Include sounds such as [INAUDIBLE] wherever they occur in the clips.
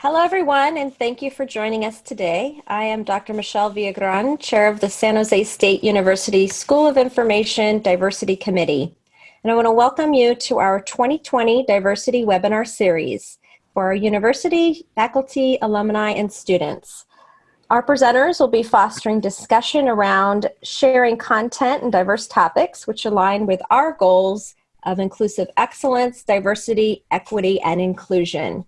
Hello, everyone, and thank you for joining us today. I am Dr. Michelle Villagran, Chair of the San Jose State University School of Information Diversity Committee. And I want to welcome you to our 2020 Diversity Webinar Series for our university, faculty, alumni, and students. Our presenters will be fostering discussion around sharing content and diverse topics which align with our goals of inclusive excellence, diversity, equity, and inclusion.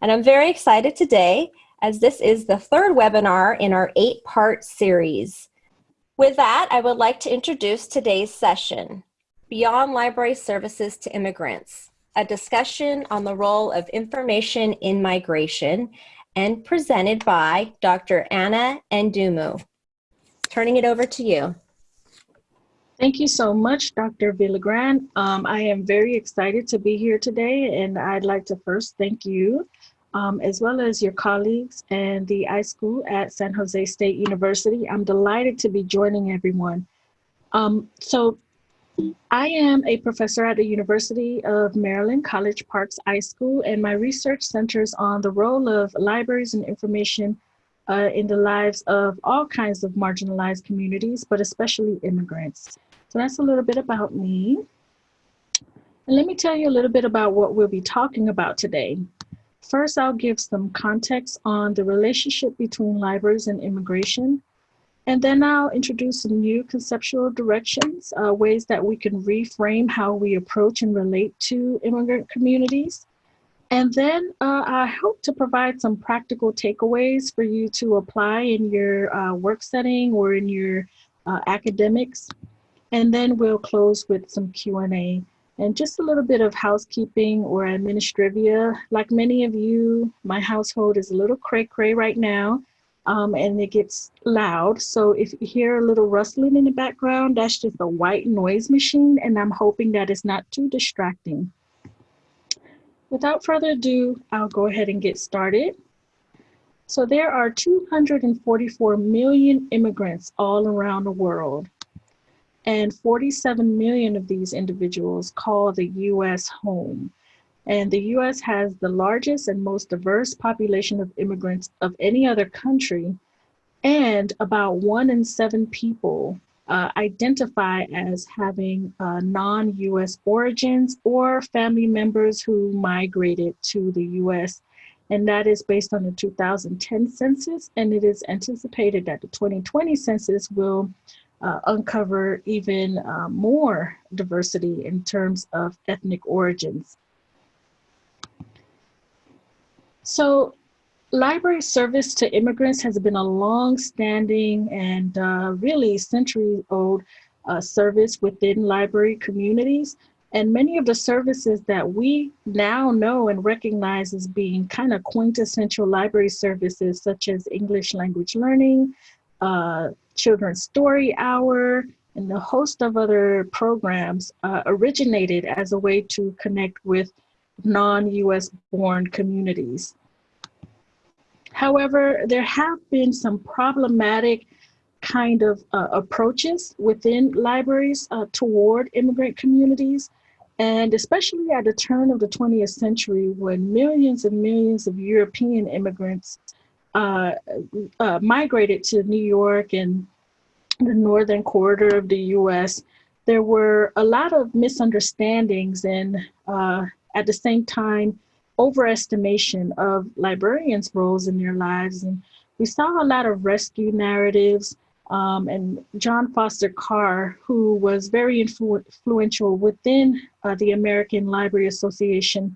And I'm very excited today as this is the third webinar in our eight part series. With that, I would like to introduce today's session, Beyond Library Services to Immigrants, a discussion on the role of information in migration and presented by Dr. Ana Ndumu. Turning it over to you. Thank you so much, Dr. Villagran. Um, I am very excited to be here today, and I'd like to first thank you um, as well as your colleagues and the iSchool at San Jose State University. I'm delighted to be joining everyone. Um, so I am a professor at the University of Maryland College Park's iSchool, and my research centers on the role of libraries and information uh, in the lives of all kinds of marginalized communities, but especially immigrants. So that's a little bit about me. And let me tell you a little bit about what we'll be talking about today. First, I'll give some context on the relationship between libraries and immigration. And then I'll introduce some new conceptual directions, uh, ways that we can reframe how we approach and relate to immigrant communities. And then uh, I hope to provide some practical takeaways for you to apply in your uh, work setting or in your uh, academics. And then we'll close with some Q&A and just a little bit of housekeeping or administrivia. Like many of you, my household is a little cray cray right now um, and it gets loud. So if you hear a little rustling in the background, that's just a white noise machine and I'm hoping that it's not too distracting. Without further ado, I'll go ahead and get started. So there are 244 million immigrants all around the world and 47 million of these individuals call the US home. And the US has the largest and most diverse population of immigrants of any other country, and about one in seven people uh, identify as having uh, non-US origins or family members who migrated to the US. And that is based on the 2010 census, and it is anticipated that the 2020 census will uh, uncover even uh, more diversity in terms of ethnic origins. So library service to immigrants has been a long-standing and uh, really century-old uh, service within library communities. And many of the services that we now know and recognize as being kind of quintessential library services, such as English language learning, uh, Children's Story Hour, and a host of other programs uh, originated as a way to connect with non-US born communities. However, there have been some problematic kind of uh, approaches within libraries uh, toward immigrant communities. And especially at the turn of the 20th century, when millions and millions of European immigrants uh, uh, migrated to New York and the northern corridor of the US, there were a lot of misunderstandings and uh, at the same time, overestimation of librarians' roles in their lives. And we saw a lot of rescue narratives. Um, and John Foster Carr, who was very influ influential within uh, the American Library Association,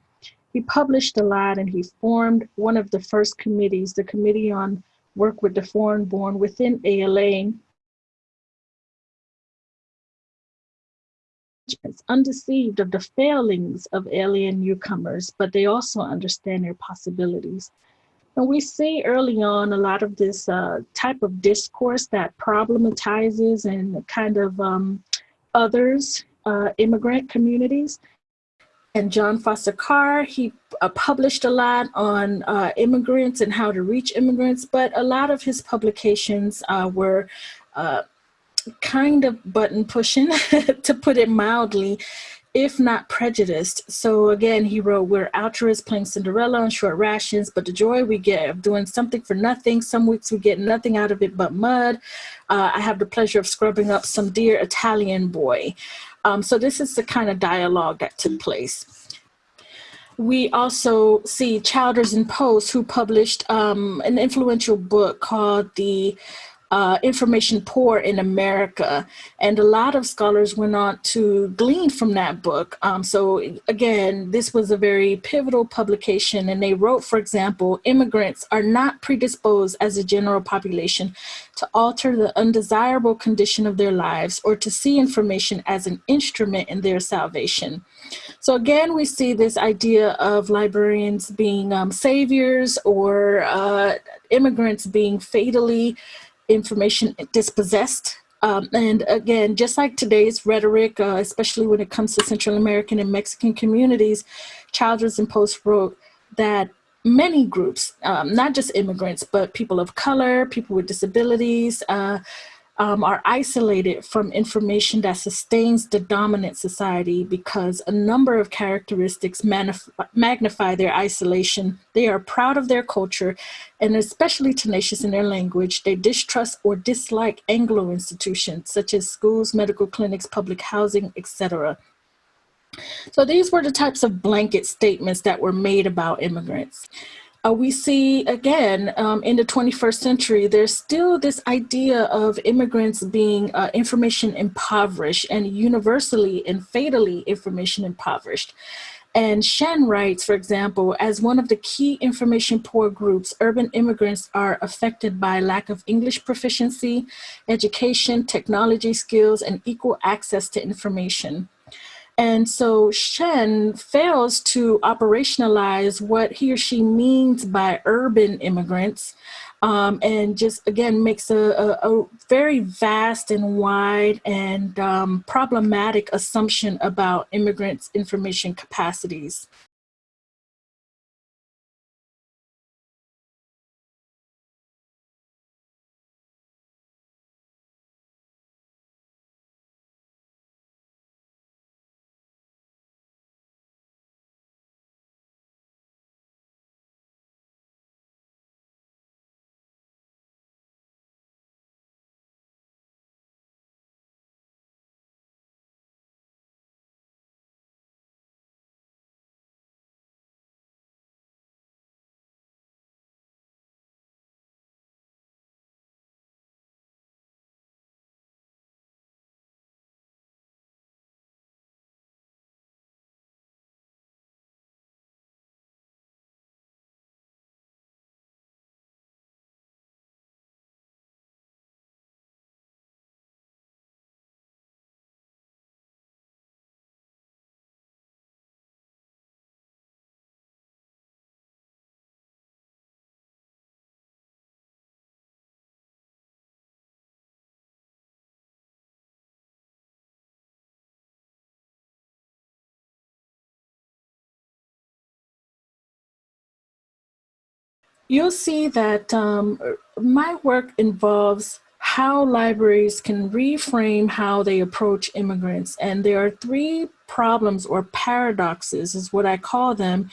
he published a lot and he formed one of the first committees, the Committee on Work with the Foreign Born within ALA. Undeceived of the failings of alien newcomers, but they also understand their possibilities. And we see early on a lot of this uh, type of discourse that problematizes and kind of um, others uh, immigrant communities and John Foster Carr. He uh, published a lot on uh, immigrants and how to reach immigrants, but a lot of his publications uh, were uh, kind of button pushing, [LAUGHS] to put it mildly. if not prejudiced. So again, he wrote, We're altruists playing Cinderella on short rations, but the joy we get of doing something for nothing. Some weeks we get nothing out of it but mud. Uh, I have the pleasure of scrubbing up some dear Italian boy. Um, so this is the kind of dialogue that took place. We also see Childers and Post, who published um, an influential book called The uh, information poor in America. And a lot of scholars went on to glean from that book. Um, so again, this was a very pivotal publication and they wrote, for example, immigrants are not predisposed as a general population to alter the undesirable condition of their lives or to see information as an instrument in their salvation. So again, we see this idea of librarians being um, saviors or uh, immigrants being fatally information dispossessed. Um, and again, just like today's rhetoric, uh, especially when it comes to Central American and Mexican communities, Childers and Post wrote that many groups, um, not just immigrants, but people of color, people with disabilities, uh, um, are isolated from information that sustains the dominant society because a number of characteristics magnify their isolation. They are proud of their culture and especially tenacious in their language. They distrust or dislike Anglo institutions such as schools, medical clinics, public housing, etc. So these were the types of blanket statements that were made about immigrants uh, we see again um, in the 21st century, there's still this idea of immigrants being uh, information impoverished and universally and fatally information impoverished. And Shen writes, for example, as one of the key information poor groups, urban immigrants are affected by lack of English proficiency, education, technology skills, and equal access to information. And so Shen fails to operationalize what he or she means by urban immigrants um, and just again makes a, a, a, very vast and wide and um, problematic assumption about immigrants' information capacities. You'll see that um, my work involves how libraries can reframe how they approach immigrants. And there are three problems or paradoxes is what I call them.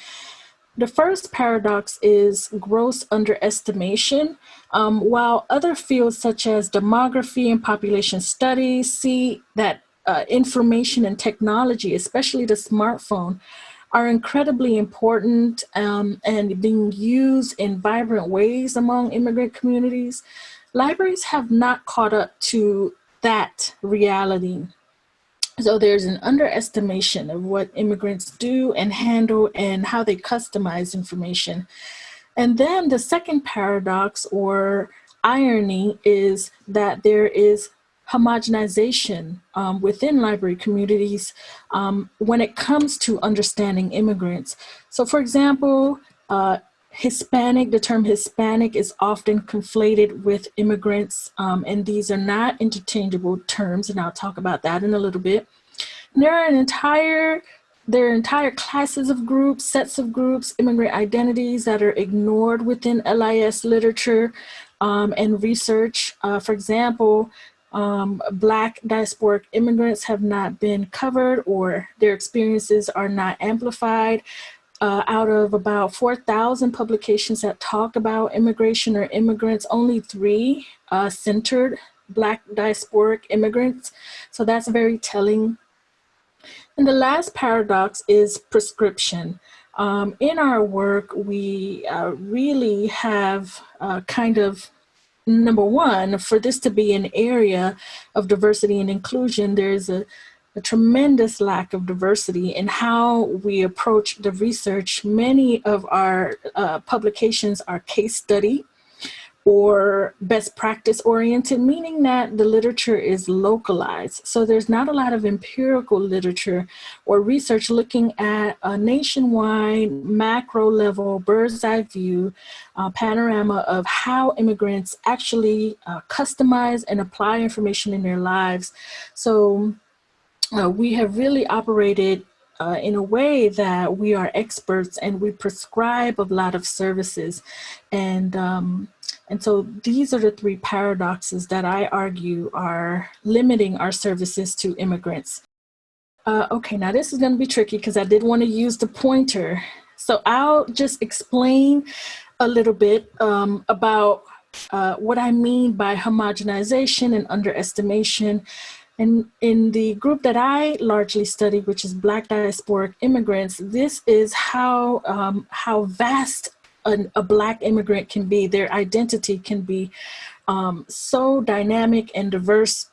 The first paradox is gross underestimation. Um, while other fields such as demography and population studies see that uh, information and technology, especially the smartphone, are incredibly important um, and being used in vibrant ways among immigrant communities, libraries have not caught up to that reality. So there's an underestimation of what immigrants do and handle and how they customize information. And then the second paradox or irony is that there is homogenization um, within library communities um, when it comes to understanding immigrants. So for example, uh, Hispanic, the term Hispanic is often conflated with immigrants, um, and these are not interchangeable terms, and I'll talk about that in a little bit. there are an entire there are entire classes of groups, sets of groups, immigrant identities that are ignored within LIS literature um, and research. Uh, for example, um, Black diasporic immigrants have not been covered or their experiences are not amplified. Uh, out of about 4,000 publications that talk about immigration or immigrants, only three uh, centered Black diasporic immigrants. So that's very telling. And the last paradox is prescription. Um, in our work, we uh, really have uh, kind of number one, for this to be an area of diversity and inclusion, there's a, a tremendous lack of diversity in how we approach the research. Many of our uh, publications are case study or best practice oriented, meaning that the literature is localized. So there's not a lot of empirical literature or research looking at a nationwide macro level bird's eye view uh, panorama of how immigrants actually uh, customize and apply information in their lives. So uh, we have really operated uh, in a way that we are experts and we prescribe a lot of services. And um, and so these are the three paradoxes that I argue are limiting our services to immigrants. Uh, okay, now this is gonna be tricky because I did wanna use the pointer. So I'll just explain a little bit um, about uh, what I mean by homogenization and underestimation. And in the group that I largely study, which is Black diasporic immigrants, this is how, um, how vast a, black immigrant can be, their identity can be um, so dynamic and diverse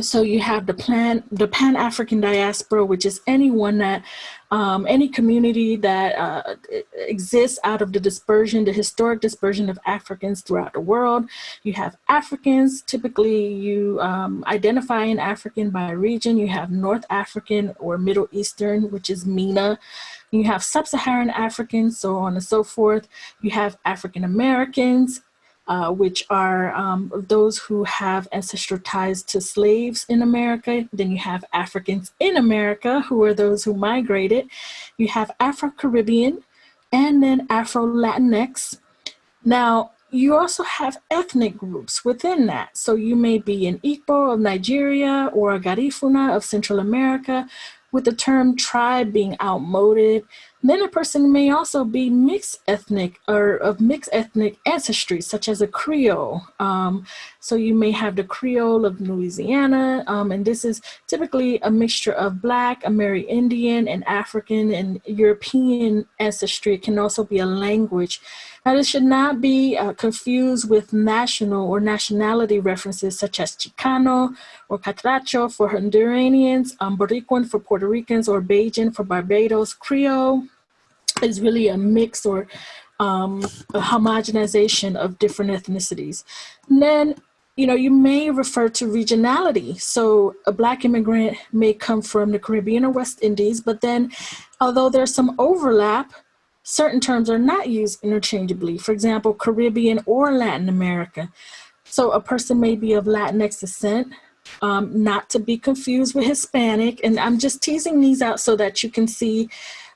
so you have the plan the pan-african diaspora which is anyone that um, any community that uh, exists out of the dispersion the historic dispersion of africans throughout the world. You have africans typically you um, identify an african by region. You have north african or middle eastern which is MENA you have sub-Saharan Africans, so on and so forth. You have African Americans, uh, which are um, those who have ancestral ties to slaves in America. Then you have Africans in America, who are those who migrated. You have Afro-Caribbean, and then Afro-Latinx. Now, you also have ethnic groups within that. So you may be an Igbo of Nigeria or a Garifuna of Central America, with the term tribe being outmoded. Then a person may also be mixed ethnic or of mixed ethnic ancestry, such as a Creole. Um, so you may have the Creole of Louisiana, um, and this is typically a mixture of Black, Amerindian, and African and European ancestry. It can also be a language. This should not be uh, confused with national or nationality references such as Chicano or Catracho for Honduranians, um, Boricuan for Puerto Ricans, or Bajan for Barbados. Creole is really a mix or um, a homogenization of different ethnicities. And then, you know, you may refer to regionality. So a black immigrant may come from the Caribbean or West Indies, but then although there's some overlap, certain terms are not used interchangeably. For example, Caribbean or Latin America. So a person may be of Latinx descent, um, not to be confused with Hispanic. And I'm just teasing these out so that you can see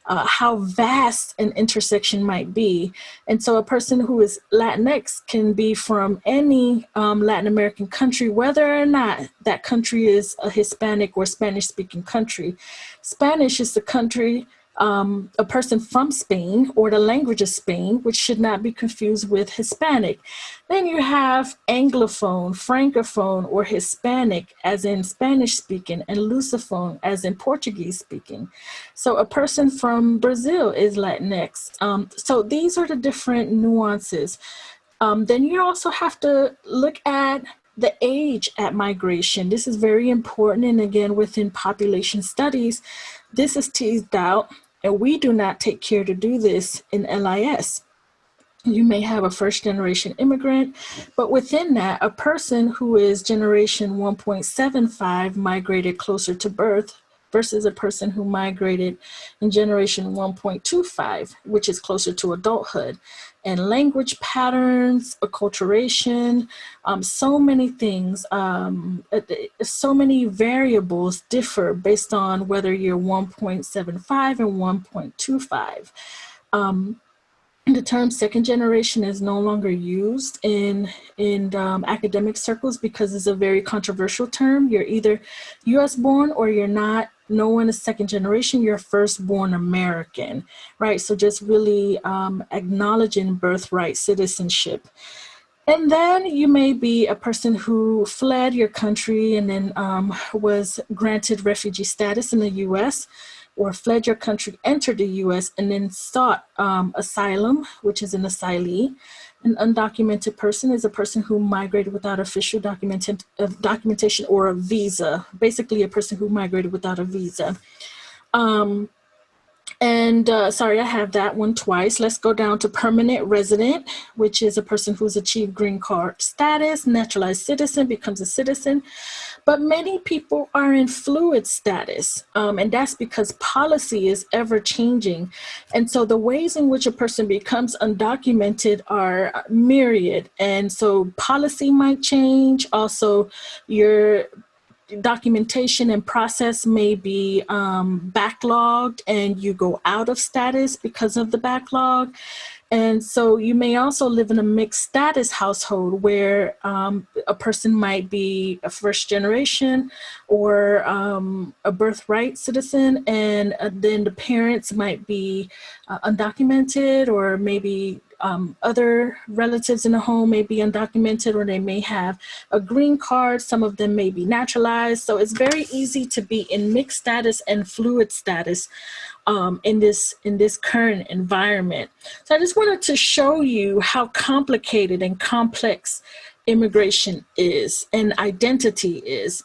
uh, how vast an intersection might be. And so a person who is Latinx can be from any um, Latin American country, whether or not that country is a Hispanic or Spanish speaking country. Spanish is the country um, a person from Spain or the language of Spain, which should not be confused with Hispanic. Then you have Anglophone, Francophone, or Hispanic as in Spanish speaking and Lusophone as in Portuguese speaking. So a person from Brazil is Latinx. Um, so these are the different nuances. Um, then you also have to look at the age at migration. This is very important. And again, within population studies, this is teased out and we do not take care to do this in LIS. You may have a first generation immigrant, but within that, a person who is generation 1.75 migrated closer to birth versus a person who migrated in generation 1.25, which is closer to adulthood. And language patterns, acculturation, um, so many things, um, so many variables differ based on whether you're 1.75 and 1.25. Um, the term second generation is no longer used in in um, academic circles because it's a very controversial term. You're either U.S. born or you're not. No one is second generation. You're firstborn American, right? So just really um, acknowledging birthright citizenship. And then you may be a person who fled your country and then um, was granted refugee status in the U.S or fled your country, entered the US, and then sought um, asylum, which is an asylee. An undocumented person is a person who migrated without official documented, uh, documentation or a visa, basically a person who migrated without a visa. Um, and uh, sorry, I have that one twice. Let's go down to permanent resident, which is a person who's achieved green card status, naturalized citizen, becomes a citizen. But many people are in fluid status, um, and that's because policy is ever changing. And so the ways in which a person becomes undocumented are myriad. And so policy might change. Also, your documentation and process may be um, backlogged and you go out of status because of the backlog. And so you may also live in a mixed status household where um, a person might be a first generation or um, a birthright citizen, and uh, then the parents might be uh, undocumented or maybe um, other relatives in the home may be undocumented or they may have a green card. Some of them may be naturalized. So it's very easy to be in mixed status and fluid status um, in this in this current environment. So I just wanted to show you how complicated and complex immigration is and identity is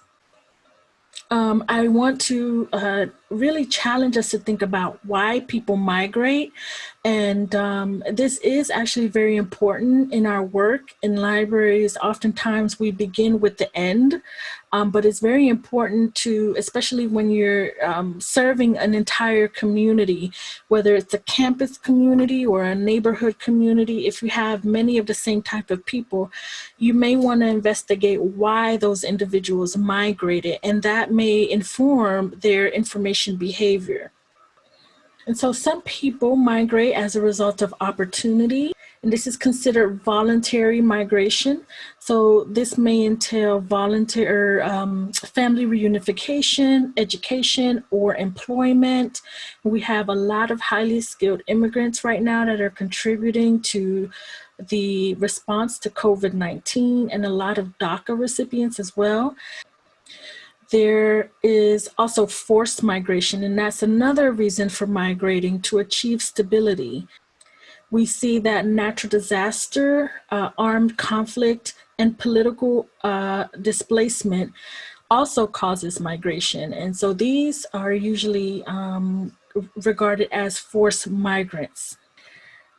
um, I want to uh, really challenge us to think about why people migrate. And um, this is actually very important in our work in libraries. Oftentimes we begin with the end, um, but it's very important to, especially when you're um, serving an entire community, whether it's a campus community or a neighborhood community, if you have many of the same type of people, you may want to investigate why those individuals migrated, and that may inform their information behavior. And so some people migrate as a result of opportunity, and this is considered voluntary migration. So this may entail voluntary um, family reunification, education, or employment. We have a lot of highly skilled immigrants right now that are contributing to the response to COVID-19 and a lot of DACA recipients as well. There is also forced migration, and that's another reason for migrating to achieve stability. We see that natural disaster, uh, armed conflict, and political uh, displacement also causes migration. And so these are usually um, regarded as forced migrants.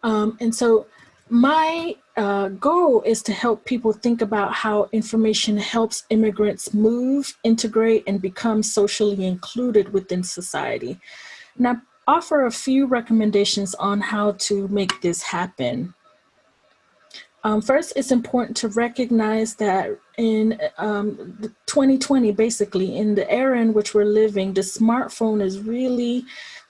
Um, and so my uh, goal is to help people think about how information helps immigrants move, integrate, and become socially included within society. And I offer a few recommendations on how to make this happen. Um, first, it's important to recognize that in um, 2020, basically, in the era in which we're living, the smartphone is really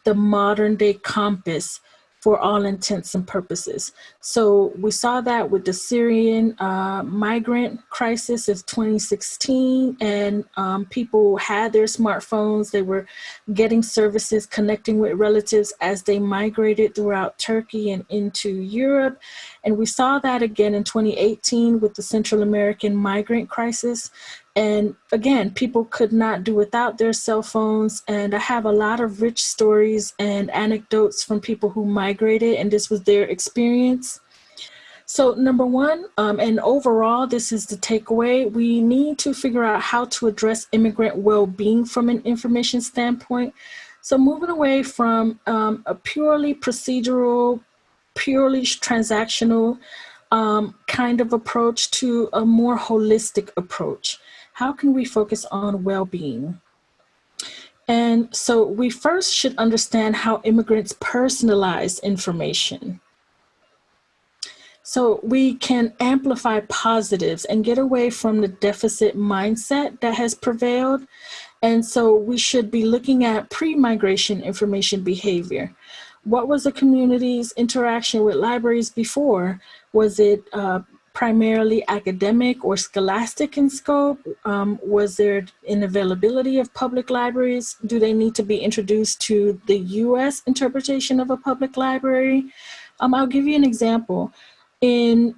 the modern day compass for all intents and purposes. So we saw that with the Syrian uh, migrant crisis of 2016 and um, people had their smartphones, they were getting services, connecting with relatives as they migrated throughout Turkey and into Europe. And we saw that again in 2018 with the Central American migrant crisis. And again, people could not do without their cell phones. And I have a lot of rich stories and anecdotes from people who migrated and this was their experience. So number one, um, and overall, this is the takeaway, we need to figure out how to address immigrant well-being from an information standpoint. So moving away from um, a purely procedural, purely transactional um, kind of approach to a more holistic approach how can we focus on well-being? And so we first should understand how immigrants personalize information. So we can amplify positives and get away from the deficit mindset that has prevailed. And so we should be looking at pre-migration information behavior. what was the community's interaction with libraries before? Was it uh, primarily academic or scholastic in scope? Um, was there an availability of public libraries? Do they need to be introduced to the US interpretation of a public library? Um, I'll give you an example. In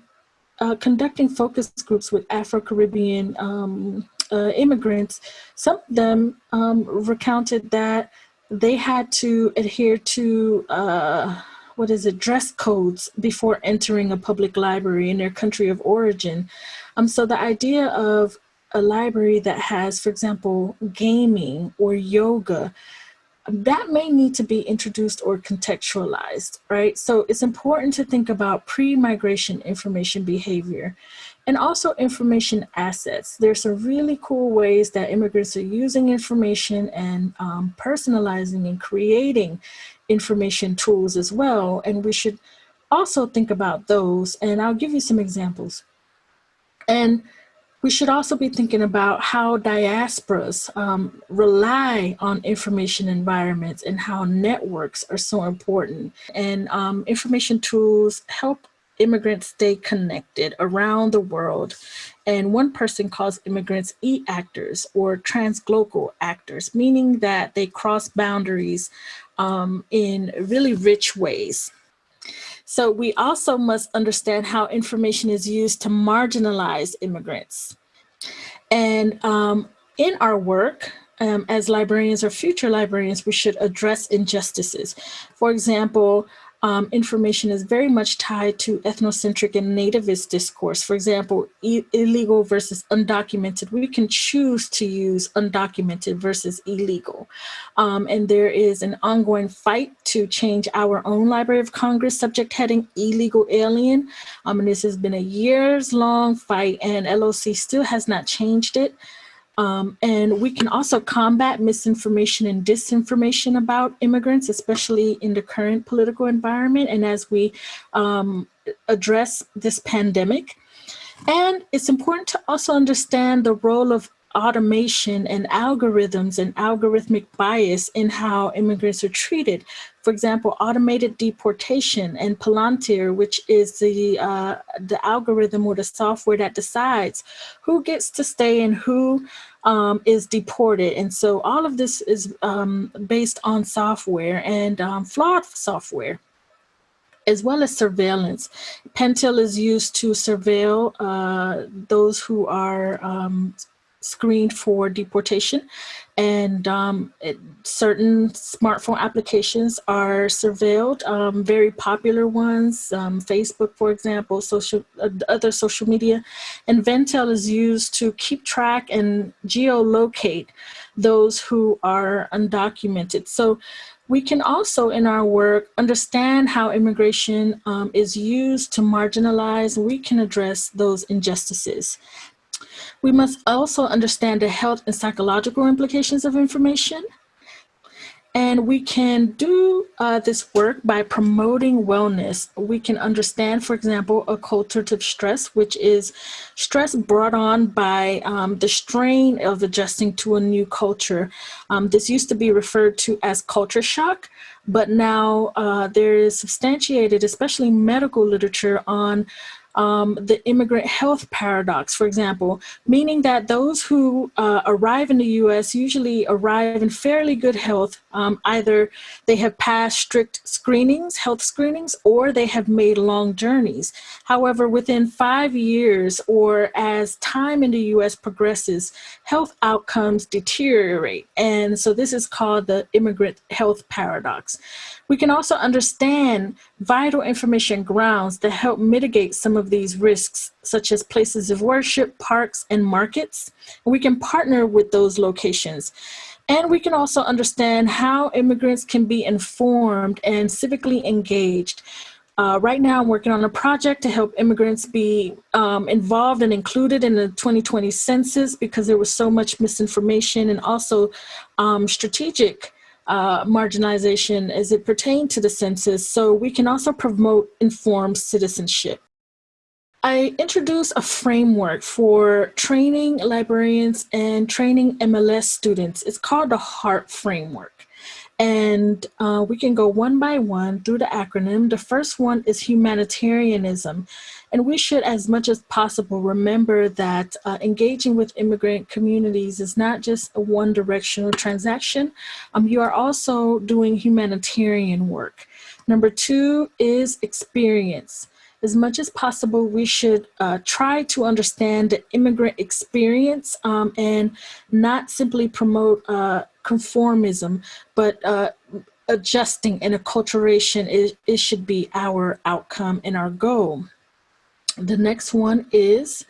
uh, conducting focus groups with Afro-Caribbean um, uh, immigrants, some of them um, recounted that they had to adhere to uh, what is it, dress codes before entering a public library in their country of origin. Um, so the idea of a library that has, for example, gaming or yoga, that may need to be introduced or contextualized, right? So it's important to think about pre-migration information behavior and also information assets. There's some really cool ways that immigrants are using information and um, personalizing and creating information tools as well. And we should also think about those. And I'll give you some examples. And we should also be thinking about how diasporas um, rely on information environments and how networks are so important. And um, information tools help immigrants stay connected around the world. And one person calls immigrants e-actors or transglobal actors, meaning that they cross boundaries um, in really rich ways. So we also must understand how information is used to marginalize immigrants. And um, in our work, um, as librarians or future librarians, we should address injustices. For example, um, information is very much tied to ethnocentric and nativist discourse. For example, illegal versus undocumented. We can choose to use undocumented versus illegal. Um, and there is an ongoing fight to change our own Library of Congress subject heading illegal alien. Um, and this has been a years long fight and LOC still has not changed it. Um, and we can also combat misinformation and disinformation about immigrants, especially in the current political environment and as we um, address this pandemic. And it's important to also understand the role of automation and algorithms and algorithmic bias in how immigrants are treated. For example, automated deportation and Palantir, which is the, uh, the algorithm or the software that decides who gets to stay and who um, is deported. And so all of this is um, based on software and um, flawed software as well as surveillance. Venntel is used to surveil uh, those who are um, screened for deportation and um, it, certain smartphone applications are surveilled, um, very popular ones, um, Facebook, for example, social, uh, other social media. And Venntel is used to keep track and geolocate those who are undocumented. So we can also, in our work, understand how immigration um, is used to marginalize, we can address those injustices. We must also understand the health and psychological implications of information. And we can do uh, this work by promoting wellness. We can understand, for example, acculturative stress, which is stress brought on by um, the strain of adjusting to a new culture. Um, this used to be referred to as culture shock, but now uh, there is substantiated, especially medical literature on um, the immigrant health paradox, for example, meaning that those who uh, arrive in the US usually arrive in fairly good health. Um, either they have passed strict screenings, health screenings, or they have made long journeys. However, within five years or as time in the US progresses, health outcomes deteriorate. And so this is called the immigrant health paradox. We can also understand vital information grounds that help mitigate some of these risks, such as places of worship, parks, and markets. We can partner with those locations. And we can also understand how immigrants can be informed and civically engaged. Uh, right now, I'm working on a project to help immigrants be um, involved and included in the 2020 census because there was so much misinformation and also um, strategic uh, marginalization as it pertained to the census, so we can also promote informed citizenship. I introduced a framework for training librarians and training MLS students. It's called the HEART framework. And uh, we can go one by one through the acronym. The first one is humanitarianism. And we should, as much as possible, remember that uh, engaging with immigrant communities is not just a one directional transaction. Um, you are also doing humanitarian work. Number two is experience as much as possible, we should uh, try to understand the immigrant experience um, and not simply promote uh, conformism, but uh, adjusting and acculturation, it, it should be our outcome and our goal. The next one is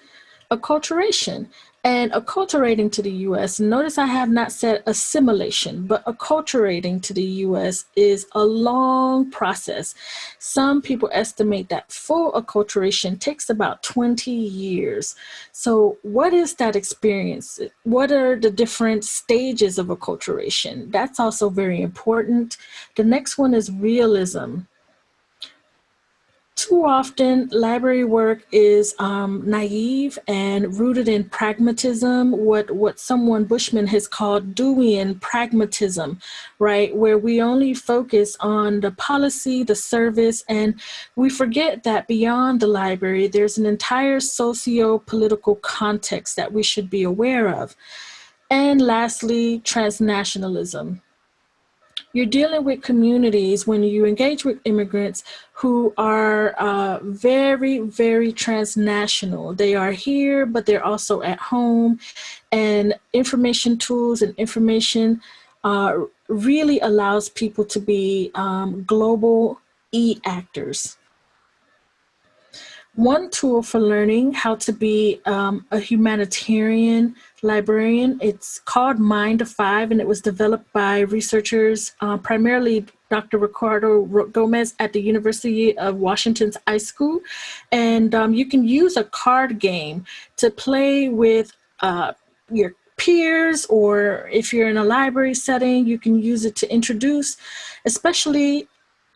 acculturation and acculturating to the US. Notice I have not said assimilation, but acculturating to the US is a long process. Some people estimate that full acculturation takes about 20 years. So what is that experience? What are the different stages of acculturation? That's also very important. The next one is realism too often library work is um, naive and rooted in pragmatism, what, what someone Bushman has called Deweyan pragmatism, right? Where we only focus on the policy, the service, and we forget that beyond the library, there's an entire socio-political context that we should be aware of. And lastly, transnationalism you're dealing with communities when you engage with immigrants who are uh, very, very transnational. They are here, but they're also at home. And information tools and information uh, really allows people to be um, global e-actors. One tool for learning how to be um, a humanitarian librarian, it's called Mind of Five and it was developed by researchers, uh, primarily Dr. Ricardo Gomez at the University of Washington's iSchool. And um, you can use a card game to play with uh, your peers or if you're in a library setting, you can use it to introduce, especially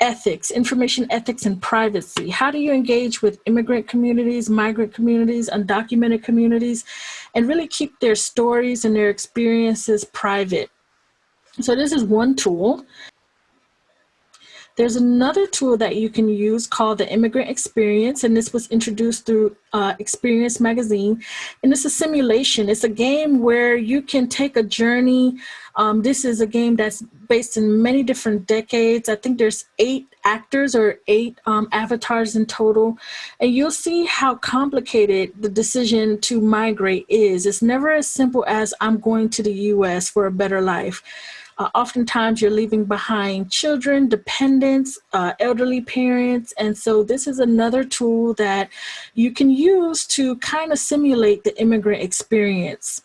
ethics, information ethics and privacy. How do you engage with immigrant communities, migrant communities, undocumented communities, and really keep their stories and their experiences private? So this is one tool. There's another tool that you can use called the Immigrant Experience, and this was introduced through uh, Experience Magazine. And it's a simulation. It's a game where you can take a journey. Um, this is a game that's based in many different decades. I think there's eight actors or eight um, avatars in total. And you'll see how complicated the decision to migrate is. It's never as simple as I'm going to the US for a better life. Uh, oftentimes you're leaving behind children, dependents, uh, elderly parents. And so this is another tool that you can use to kind of simulate the immigrant experience.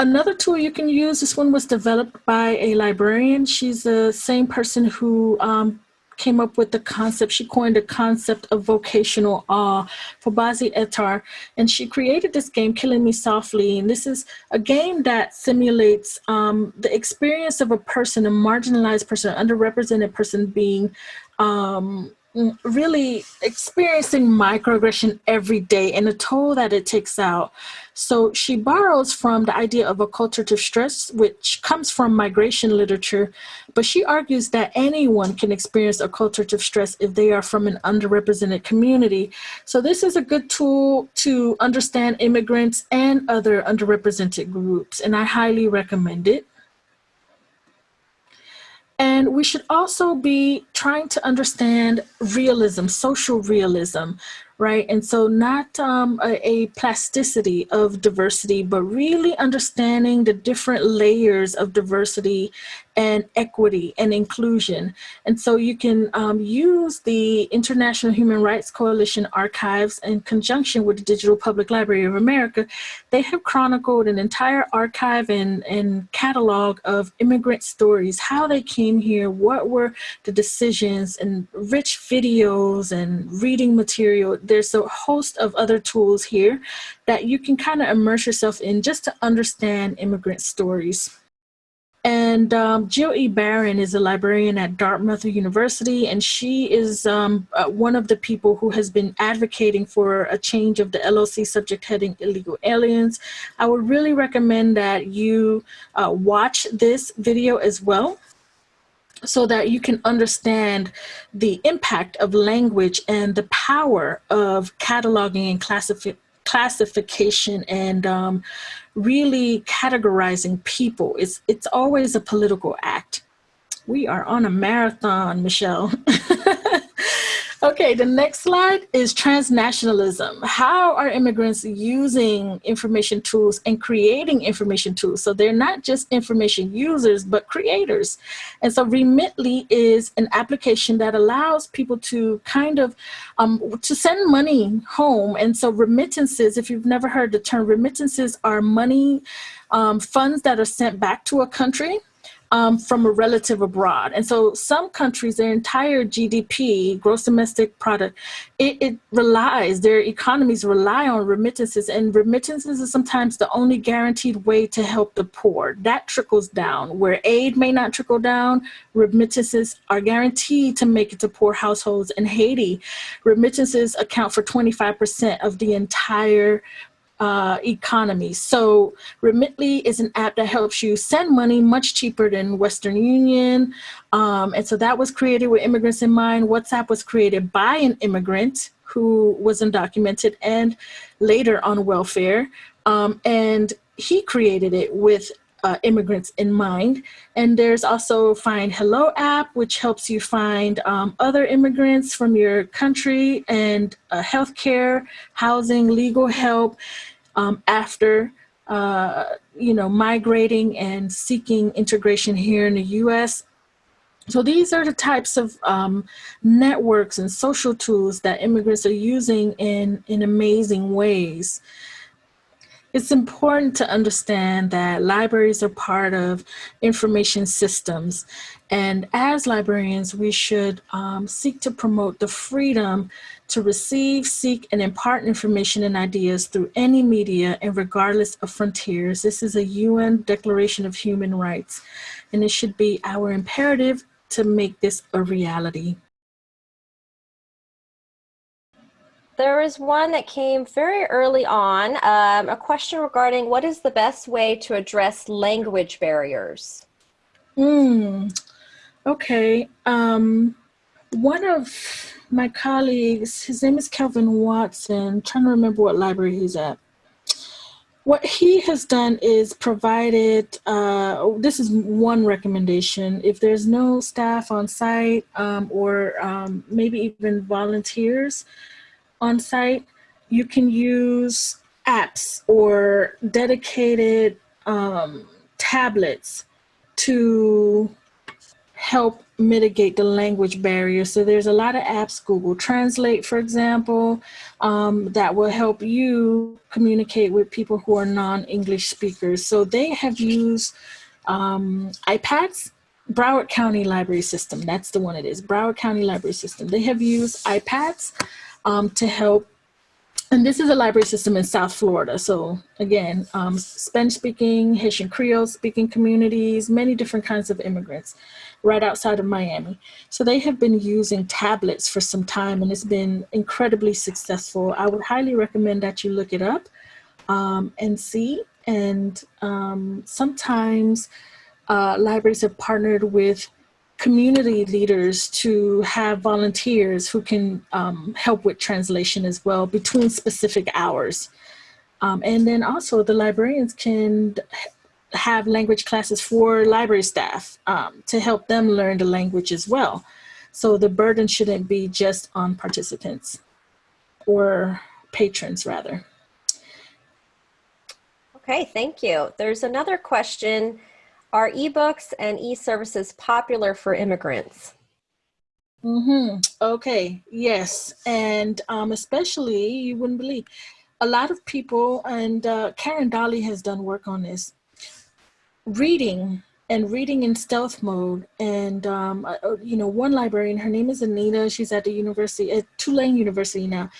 Another tool you can use, this one was developed by a librarian. She's the same person who um, came up with the concept, she coined the concept of vocational awe Fobazi Ettarh. And she created this game, Killing Me Softly. And this is a game that simulates um, the experience of a person, a marginalized person, underrepresented person being um, Mm, really experiencing microaggression every day and the toll that it takes out. So she borrows from the idea of acculturative stress, which comes from migration literature, but she argues that anyone can experience acculturative stress if they are from an underrepresented community. So this is a good tool to understand immigrants and other underrepresented groups, and I highly recommend it. And we should also be trying to understand realism, social realism, right? And so not um, a, a, plasticity of diversity, but really understanding the different layers of diversity and equity and inclusion. And so you can um, use the International Human Rights Coalition archives in conjunction with the Digital Public Library of America. They have chronicled an entire archive and, and catalog of immigrant stories, how they came here, what were the decisions and rich videos and reading material. There's a host of other tools here that you can kind of immerse yourself in just to understand immigrant stories. And um, Jill E. Baron is a librarian at Dartmouth University, and she is um, uh, one of the people who has been advocating for a change of the LOC subject heading illegal aliens. I would really recommend that you uh, watch this video as well so that you can understand the impact of language and the power of cataloging and classifi classification and um, really categorizing people. It's, it's always a political act. We are on a marathon, Michelle. [LAUGHS] Okay, the next slide is transnationalism. How are immigrants using information tools and creating information tools? So they're not just information users, but creators. And so Remitly is an application that allows people to kind of, um, to send money home. And so remittances, if you've never heard the term, remittances are money um, funds that are sent back to a country um, from a relative abroad. And so some countries, their entire GDP, gross domestic product, it, it, relies, their economies rely on remittances and remittances is sometimes the only guaranteed way to help the poor. That trickles down. Where aid may not trickle down, remittances are guaranteed to make it to poor households. In Haiti, remittances account for 25% of the entire uh, economy. So Remitly is an app that helps you send money much cheaper than Western Union. Um, and so that was created with immigrants in mind. WhatsApp was created by an immigrant who was undocumented and later on welfare. Um, and he created it with uh, immigrants in mind. And there's also Find Hello app, which helps you find um, other immigrants from your country and uh, healthcare, housing, legal help um, after uh, you know, migrating and seeking integration here in the US. So these are the types of um, networks and social tools that immigrants are using in, in amazing ways. It's important to understand that libraries are part of information systems. And as librarians, we should um, seek to promote the freedom to receive, seek, and impart information and ideas through any media and regardless of frontiers. This is a UN Declaration of Human Rights, and it should be our imperative to make this a reality. There is one that came very early on, um, a question regarding what is the best way to address language barriers? Mm, okay. Um, one of my colleagues, his name is Kelvin Watson, I'm trying to remember what library he's at. What he has done is provided, uh, this is one recommendation, if there's no staff on site um, or um, maybe even volunteers, on site, you can use apps or dedicated um, tablets to help mitigate the language barrier. So there's a lot of apps, Google Translate, for example, um, that will help you communicate with people who are non-English speakers. So they have used um, iPads, Broward County Library System, that's the one it is, Broward County Library System. They have used iPads um, to help. And this is a library system in South Florida. So again, um, Spanish speaking, Haitian Creole speaking communities, many different kinds of immigrants right outside of Miami. So they have been using tablets for some time and it's been incredibly successful. I would highly recommend that you look it up um, and see. And um, sometimes uh, libraries have partnered with community leaders to have volunteers who can um, help with translation as well between specific hours. Um, and then also the librarians can have language classes for library staff um, to help them learn the language as well. So the burden shouldn't be just on participants or patrons rather. Okay, thank you. There's another question are ebooks and e-services popular for immigrants? Mm-hmm. Okay, yes. And um, especially, you wouldn't believe, a lot of people, and uh, Keren Dali has done work on this, reading and reading in stealth mode. And, um, uh, uh, you know, one librarian, her name is Anita, she's at the university, at Tulane University now.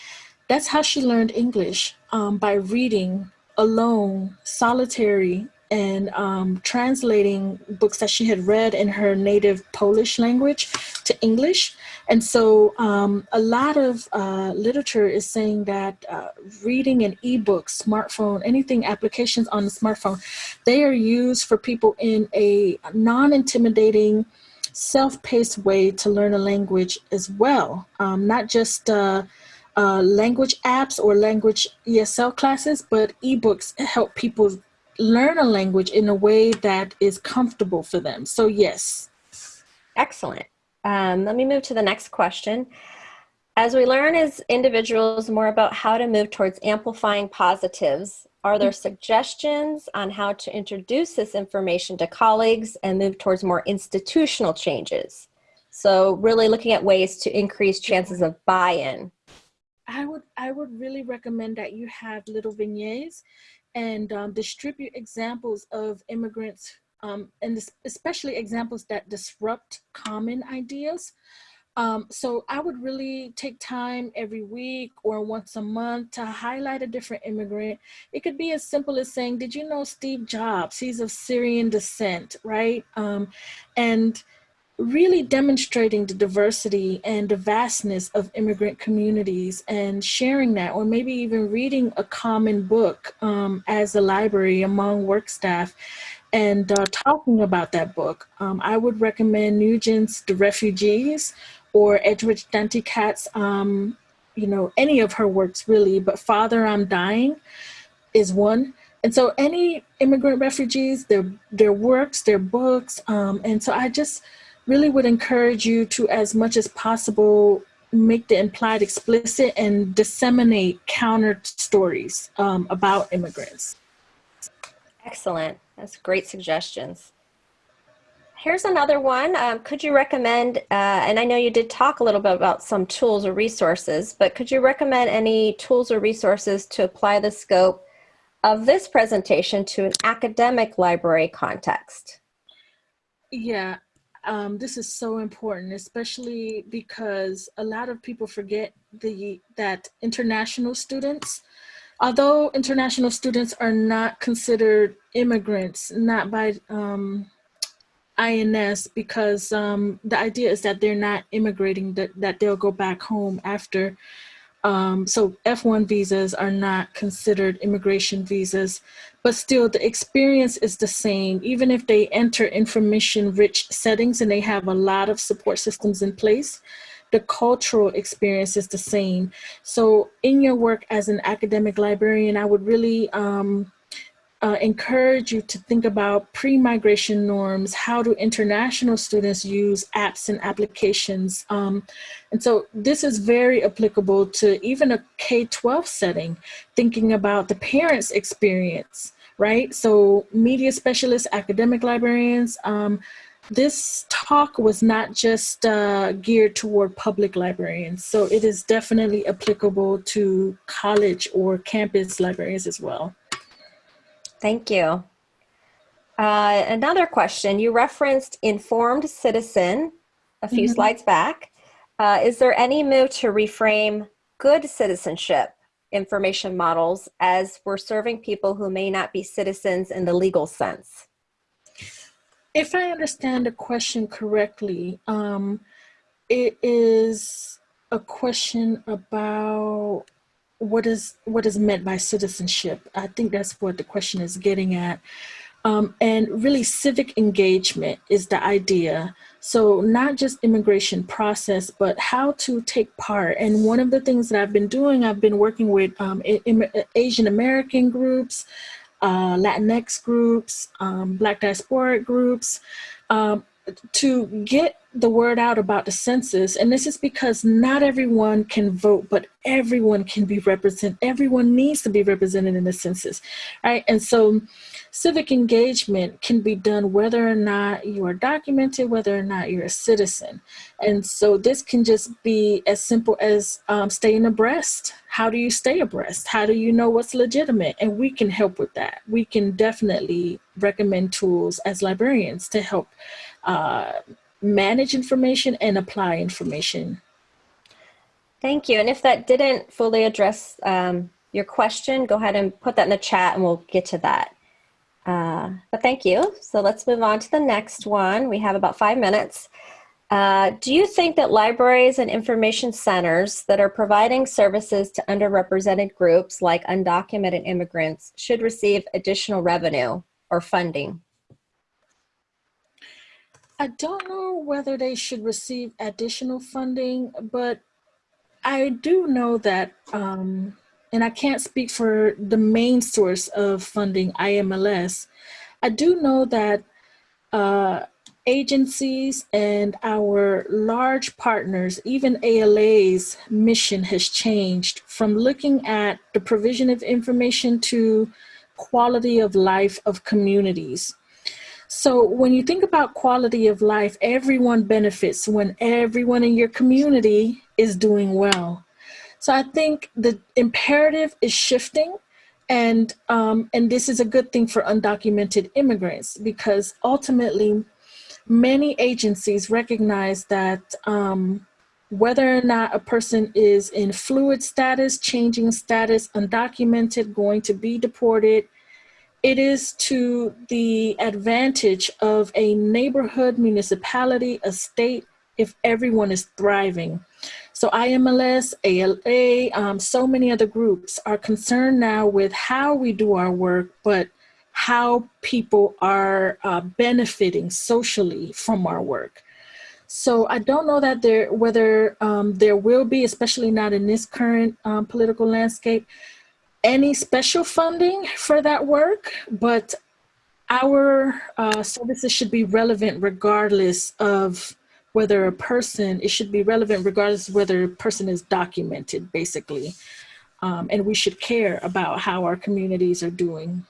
That's how she learned English, um, by reading alone, solitary, and um, translating books that she had read in her native Polish language to English. And so um, a lot of uh, literature is saying that uh, reading an ebook, smartphone, anything applications on the smartphone, they are used for people in a non-intimidating, self-paced way to learn a language as well. Um, not just uh, uh, language apps or language ESL classes, but ebooks help people learn a language in a way that is comfortable for them. So yes. Excellent. Um, let me move to the next question. As we learn as individuals more about how to move towards amplifying positives, are there suggestions on how to introduce this information to colleagues and move towards more institutional changes? So really looking at ways to increase chances of buy-in. I would I would really recommend that you have little vignettes and um, distribute examples of immigrants um, and especially examples that disrupt common ideas. Um, so I would really take time every week or once a month to highlight a different immigrant. It could be as simple as saying, did you know Steve Jobs? He's of Syrian descent, right? Um, and really demonstrating the diversity and the vastness of immigrant communities and sharing that, or maybe even reading a common book um, as a library among work staff and uh, talking about that book. Um, I would recommend Nguyen's The Refugees or Edwidge Danticat's, um, you know, any of her works really, but Father, I'm Dying is one. And so any immigrant refugees, their, their works, their books, um, and so I just, really would encourage you to, as much as possible, make the implied explicit and disseminate counter stories um, about immigrants. Excellent. That's great suggestions. Here's another one. Um, could you recommend, uh, and I know you did talk a little bit about some tools or resources, but could you recommend any tools or resources to apply the scope of this presentation to an academic library context? Yeah, um, this is so important, especially because a lot of people forget the that international students, although international students are not considered immigrants, not by um, INS, because um, the idea is that they're not immigrating, that, that they'll go back home after um, so F1 visas are not considered immigration visas, but still the experience is the same. Even if they enter information rich settings and they have a lot of support systems in place, the cultural experience is the same. So in your work as an academic librarian, I would really um, uh, encourage you to think about pre-migration norms, how do international students use apps and applications. Um, and so this is very applicable to even a K-12 setting, thinking about the parents' experience, right? So media specialists, academic librarians, um, this talk was not just uh, geared toward public librarians, so it is definitely applicable to college or campus librarians as well. Thank you. Uh, another question, you referenced informed citizen a few mm -hmm. slides back. Uh, is there any move to reframe good citizenship information models as we're serving people who may not be citizens in the legal sense? If I understand the question correctly, um, it is a question about what is what is meant by citizenship. I think that's what the question is getting at. Um, and really civic engagement is the idea. So not just immigration process, but how to take part. And one of the things that I've been doing, I've been working with um, Asian American groups, uh, Latinx groups, um, Black diasporic groups, um, to get the word out about the census, and this is because not everyone can vote, but everyone can be represented. Everyone needs to be represented in the census, right? And so civic engagement can be done whether or not you are documented, whether or not you're a citizen. And so this can just be as simple as um, staying abreast. How do you stay abreast? How do you know what's legitimate? And we can help with that. We can definitely recommend tools as librarians to help uh, manage information and apply information. Thank you. And if that didn't fully address um, your question, go ahead and put that in the chat and we'll get to that. Uh, but thank you. So let's move on to the next one. We have about five minutes. Uh, do you think that libraries and information centers that are providing services to underrepresented groups like undocumented immigrants should receive additional revenue or funding? I don't know whether they should receive additional funding, but I do know that, um, and I can't speak for the main source of funding, IMLS. I do know that uh, agencies and our large partners, even ALA's mission has changed from looking at the provision of information to quality of life of communities. So when you think about quality of life, everyone benefits when everyone in your community is doing well. So I think the imperative is shifting and um, and this is a good thing for undocumented immigrants because ultimately many agencies recognize that um, whether or not a person is in fluid status, changing status, undocumented, going to be deported, it is to the advantage of a neighborhood, municipality, a state, if everyone is thriving. So IMLS, ALA, um, so many other groups are concerned now with how we do our work, but how people are uh, benefiting socially from our work. So I don't know that there whether um, there will be, especially not in this current um, political landscape, any special funding for that work, but our uh, services should be relevant regardless of whether a person, it should be relevant regardless of whether a person is documented, basically. Um, and we should care about how our communities are doing.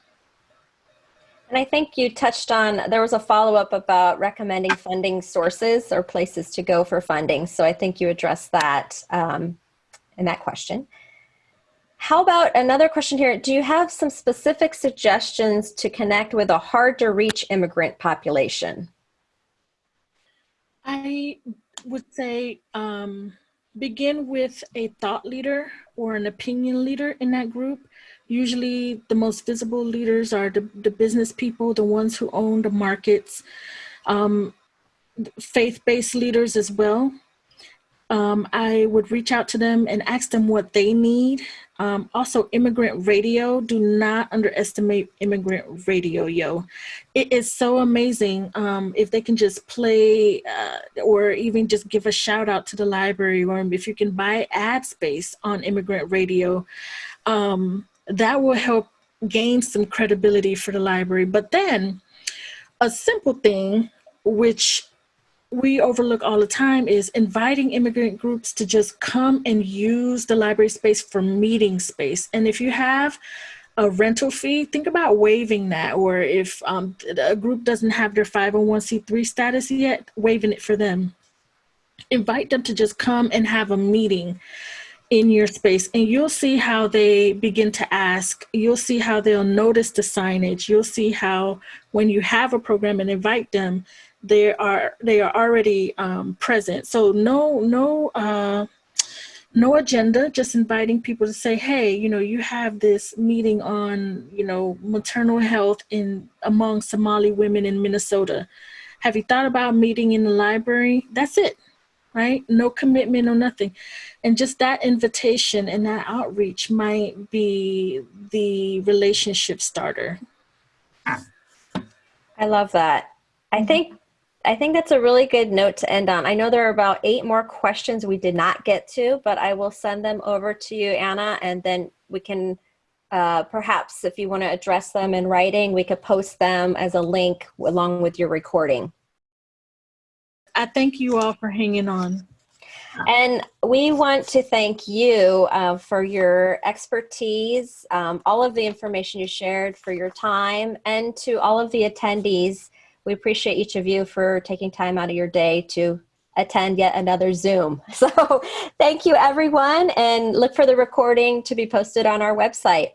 And I think you touched on, there was a follow-up about recommending funding sources or places to go for funding. So I think you addressed that um, in that question. How about another question here? Do you have some specific suggestions to connect with a hard to reach immigrant population? I would say um, begin with a thought leader or an opinion leader in that group Usually the most visible leaders are the, the business people, the ones who own the markets, um, faith-based leaders as well. Um, I would reach out to them and ask them what they need. Um, also, immigrant radio, do not underestimate immigrant radio, yo. It is so amazing um, if they can just play uh, or even just give a shout out to the library or if you can buy ad space on immigrant radio. Um, that will help gain some credibility for the library. But then a simple thing, which we overlook all the time is inviting immigrant groups to just come and use the library space for meeting space. And if you have a rental fee, think about waiving that. Or if um, a group doesn't have their 501c3 status yet, waiving it for them. Invite them to just come and have a meeting in your space and you'll see how they begin to ask. You'll see how they'll notice the signage. You'll see how when you have a program and invite them they are they are already um, present. So no no uh, no agenda just inviting people to say hey you know you have this meeting on you know maternal health in among somali women in minnesota. Have you thought about meeting in the library? That's it right? No commitment or nothing. And just that invitation and that outreach might be the relationship starter. I love that. I mm-hmm. think I think that's a really good note to end on. I know there are about eight more questions we did not get to, but I will send them over to you, Ana, and then we can uh, perhaps if you want to address them in writing, we could post them as a link along with your recording. I thank you all for hanging on. And we want to thank you uh, for your expertise, um, all of the information you shared, for your time, and to all of the attendees. We appreciate each of you for taking time out of your day to attend yet another Zoom. [LAUGHS] So thank you everyone and look for the recording to be posted on our website.